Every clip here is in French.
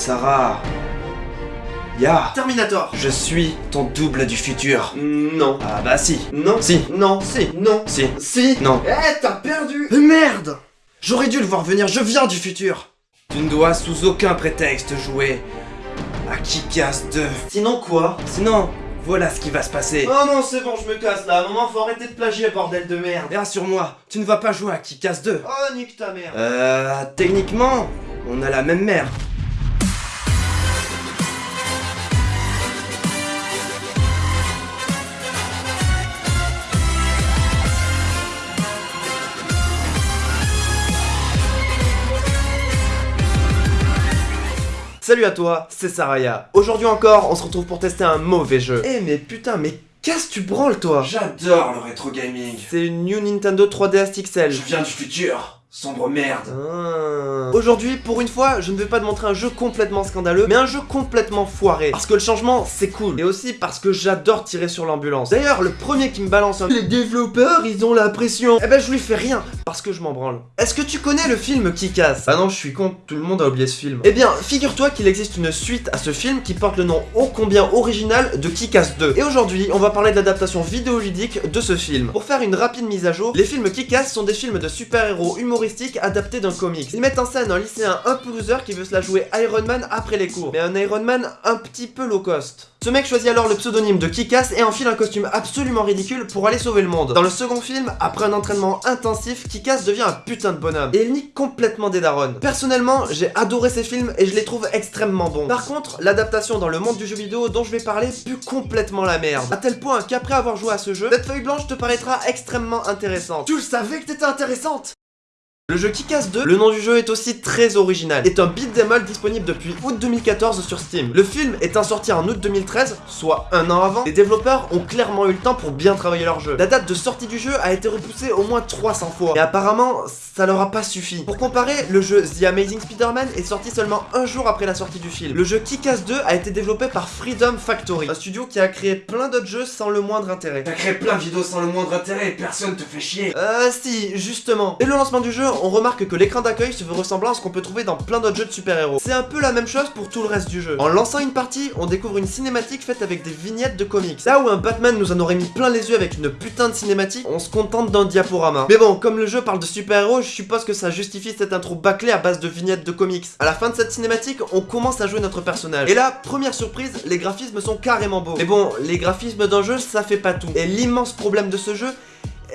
Sarah. Ya. Terminator Je suis ton double du futur. Non. Ah bah si. Non. Si. Non. Si. Non. Si. Si. Non. Eh, t'as perdu Mais merde J'aurais dû le voir venir, je viens du futur Tu ne dois sous aucun prétexte jouer à Kick-Ass 2. Sinon quoi? Sinon, voilà ce qui va se passer. Oh non, c'est bon, je me casse là. À un moment, faut arrêter de plagier, bordel de merde. Et rassure-moi, tu ne vas pas jouer à Kick-Ass 2. Oh, nique ta mère. Euh, techniquement, on a la même mère. Salut à toi, c'est Saraya. Aujourd'hui encore, on se retrouve pour tester un mauvais jeu. Eh mais putain, mais qu'est-ce que tu branles toi? J'adore le rétro gaming. C'est une New Nintendo 3DS XL. Je viens du futur. Sombre merde. Ah. Aujourd'hui, pour une fois, je ne vais pas te montrer un jeu complètement scandaleux, mais un jeu complètement foiré. Parce que le changement, c'est cool. Et aussi parce que j'adore tirer sur l'ambulance. D'ailleurs, le premier qui me balance un... Les développeurs, ils ont la pression. Eh ben, je lui fais rien, parce que je m'en branle. Est-ce que tu connais le film qui casse? Ah non, je suis con, tout le monde a oublié ce film. Eh bien, figure-toi qu'il existe une suite à ce film qui porte le nom ô combien original de Kick-Ass 2. Et aujourd'hui, on va parler de l'adaptation vidéoludique de ce film. Pour faire une rapide mise à jour, les films Kick-Ass sont des films de super-héros adaptés d'un comics. Ils mettent en scène un lycéen un peu loser qui veut se la jouer Iron Man après les cours, mais un Iron Man un petit peu low cost. Ce mec choisit alors le pseudonyme de Kick-Ass et enfile un costume absolument ridicule pour aller sauver le monde. Dans le second film, après un entraînement intensif, Kick-Ass devient un putain de bonhomme. Et il nique complètement des darons. Personnellement, j'ai adoré ces films et je les trouve extrêmement bons. Par contre, l'adaptation dans le monde du jeu vidéo dont je vais parler pue complètement la merde. A tel point qu'après avoir joué à ce jeu, cette feuille blanche te paraîtra extrêmement intéressante. Tu le savais que t'étais intéressante? Le jeu Kick-Ass 2, le nom du jeu est aussi très original, est un beat'em all disponible depuis août 2014 sur Steam. Le film étant sorti en août 2013, soit un an avant, les développeurs ont clairement eu le temps pour bien travailler leur jeu. La date de sortie du jeu a été repoussée au moins 300 fois, et apparemment, ça leur a pas suffi. Pour comparer, le jeu The Amazing Spider-Man est sorti seulement un jour après la sortie du film. Le jeu Kick-Ass 2 a été développé par Freedom Factory, un studio qui a créé plein d'autres jeux sans le moindre intérêt. T'as créé plein de vidéos sans le moindre intérêt et personne te fait chier. Euh, si, justement. Dès le lancement du jeu, on remarque que l'écran d'accueil se veut ressemblant à ce qu'on peut trouver dans plein d'autres jeux de super-héros. C'est un peu la même chose pour tout le reste du jeu. En lançant une partie, on découvre une cinématique faite avec des vignettes de comics. Là où un Batman nous en aurait mis plein les yeux avec une putain de cinématique, on se contente d'un diaporama. Mais bon, comme le jeu parle de super-héros, je suppose que ça justifie cette intro bâclée à base de vignettes de comics. À la fin de cette cinématique, on commence à jouer notre personnage. Et là, première surprise, les graphismes sont carrément beaux. Mais bon, les graphismes d'un jeu, ça fait pas tout. Et l'immense problème de ce jeu,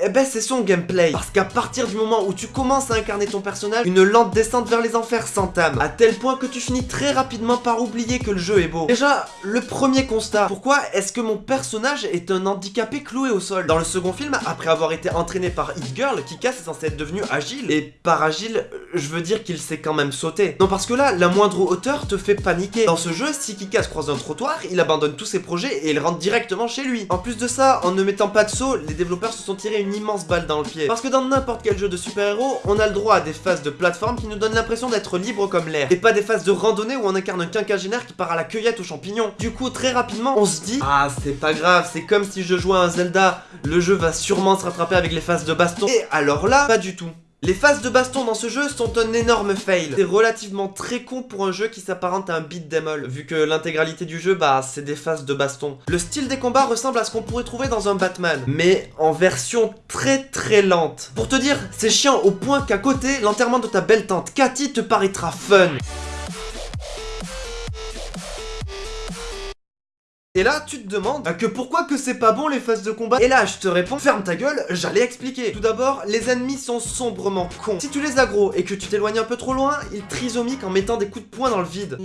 eh ben c'est son gameplay. Parce qu'à partir du moment où tu commences à incarner ton personnage, une lente descente vers les enfers s'entame. À tel point que tu finis très rapidement par oublier que le jeu est beau. Déjà, le premier constat. Pourquoi est-ce que mon personnage est un handicapé cloué au sol? Dans le second film, après avoir été entraîné par Hit Girl, Kikas est censé être devenu agile. Et par agile, je veux dire qu'il sait quand même sauter. Non parce que là, la moindre hauteur te fait paniquer. Dans ce jeu, si Kikas croise un trottoir, il abandonne tous ses projets et il rentre directement chez lui. En plus de ça, en ne mettant pas de saut, les développeurs se sont tirés une immense balle dans le pied. Parce que dans n'importe quel jeu de super-héros, on a le droit à des phases de plateforme qui nous donnent l'impression d'être libre comme l'air. Et pas des phases de randonnée où on incarne un quinquagénaire qui part à la cueillette aux champignons. Du coup, très rapidement, on se dit Ah, c'est pas grave, c'est comme si je jouais à un Zelda, le jeu va sûrement se rattraper avec les phases de baston. Et alors là, pas du tout. Les phases de baston dans ce jeu sont un énorme fail. C'est relativement très con pour un jeu qui s'apparente à un beat all, vu que l'intégralité du jeu, bah, c'est des phases de baston. Le style des combats ressemble à ce qu'on pourrait trouver dans un Batman, mais en version très très lente. Pour te dire, c'est chiant au point qu'à côté, l'enterrement de ta belle tante Cathy te paraîtra fun. Et là, tu te demandes bah, que pourquoi que c'est pas bon les phases de combat? Et là, je te réponds, ferme ta gueule, j'allais expliquer. Tout d'abord, les ennemis sont sombrement cons. Si tu les aggro et que tu t'éloignes un peu trop loin, ils trisomiquent en mettant des coups de poing dans le vide.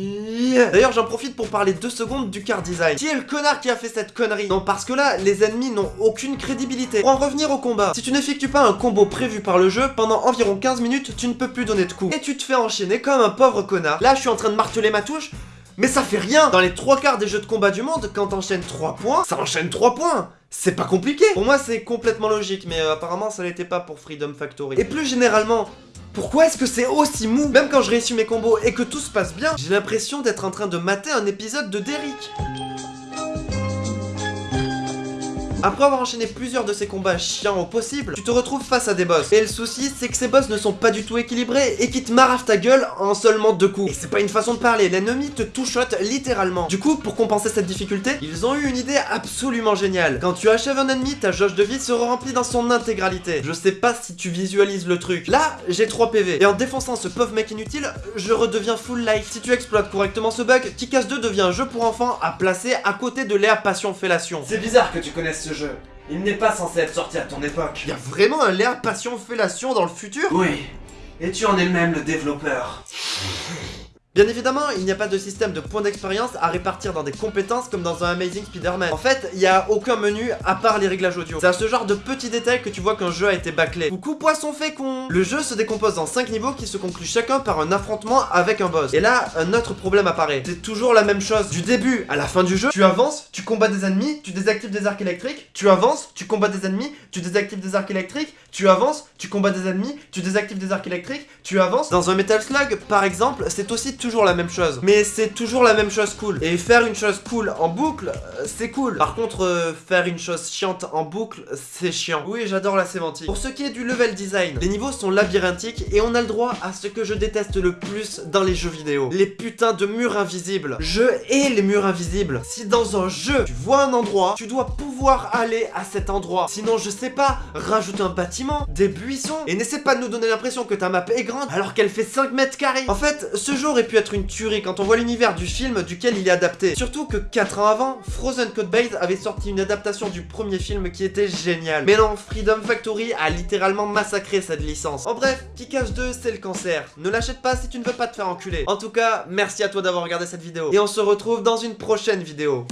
D'ailleurs, j'en profite pour parler deux secondes du car design. Qui est le connard qui a fait cette connerie? Non, parce que là, les ennemis n'ont aucune crédibilité. Pour en revenir au combat, si tu n'effectues pas un combo prévu par le jeu, pendant environ 15 minutes, tu ne peux plus donner de coups. Et tu te fais enchaîner comme un pauvre connard. Là, je suis en train de marteler ma touche, mais ça fait rien Dans les trois quarts des jeux de combat du monde, quand t'enchaînes 3 points, ça enchaîne 3 points c'est pas compliqué Pour moi c'est complètement logique, mais euh, apparemment ça l'était pas pour Freedom Factory. Et plus généralement, pourquoi est-ce que c'est aussi mou? Même quand je réussis mes combos et que tout se passe bien, j'ai l'impression d'être en train de mater un épisode de Derrick. Après avoir enchaîné plusieurs de ces combats chiants au possible, tu te retrouves face à des boss. Et le souci, c'est que ces boss ne sont pas du tout équilibrés et qui te marravent ta gueule en seulement deux coups. Et c'est pas une façon de parler, l'ennemi te touchote littéralement. Du coup, pour compenser cette difficulté, ils ont eu une idée absolument géniale. Quand tu achèves un ennemi, ta jauge de vie se remplit dans son intégralité. Je sais pas si tu visualises le truc. Là, j'ai 3 PV. Et en défonçant ce pauvre mec inutile, je redeviens full life. Si tu exploites correctement ce bug, Kikas 2 devient un jeu pour enfants à placer à côté de Léa Passion Fellation. C'est bizarre que tu connaisses ce jeu. Il n'est pas censé être sorti à ton époque. Y a vraiment un Léa Passion Fellation dans le futur? Oui. Et tu en es même le développeur. Bien évidemment, il n'y a pas de système de points d'expérience à répartir dans des compétences comme dans un Amazing Spider-Man. En fait, il n'y a aucun menu à part les réglages audio. C'est à ce genre de petits détails que tu vois qu'un jeu a été bâclé. Coucou poisson fécond Le jeu se décompose en 5 niveaux qui se concluent chacun par un affrontement avec un boss. Et là, un autre problème apparaît. C'est toujours la même chose. Du début à la fin du jeu, tu avances, tu combats des ennemis, tu désactives des arcs électriques, tu avances, tu combats des ennemis, tu désactives des arcs électriques, tu avances, tu combats des ennemis, tu désactives des arcs électriques, tu avances. Dans un Metal Slug, par exemple, c'est aussi toujours la même chose. Mais c'est toujours la même chose cool. Et faire une chose cool en boucle, euh, c'est cool. Par contre, euh, faire une chose chiante en boucle, c'est chiant. Oui, j'adore la sémantique. Pour ce qui est du level design, les niveaux sont labyrinthiques et on a le droit à ce que je déteste le plus dans les jeux vidéo. Les putains de murs invisibles. Je hais les murs invisibles. Si dans un jeu, tu vois un endroit, tu dois pouvoir aller à cet endroit. Sinon, je sais pas, rajoute un bâtiment, des buissons, et n'essaie pas de nous donner l'impression que ta map est grande alors qu'elle fait 5 mètres carrés. En fait, ce jeu aurait pu être une tuerie quand on voit l'univers du film duquel il est adapté. Surtout que 4 ans avant, Frozen Code Base avait sorti une adaptation du premier film qui était géniale. Mais non, Freedom Factory a littéralement massacré cette licence. En bref, Kick-Ass 2 c'est le cancer. Ne l'achète pas si tu ne veux pas te faire enculer. En tout cas, merci à toi d'avoir regardé cette vidéo. Et on se retrouve dans une prochaine vidéo.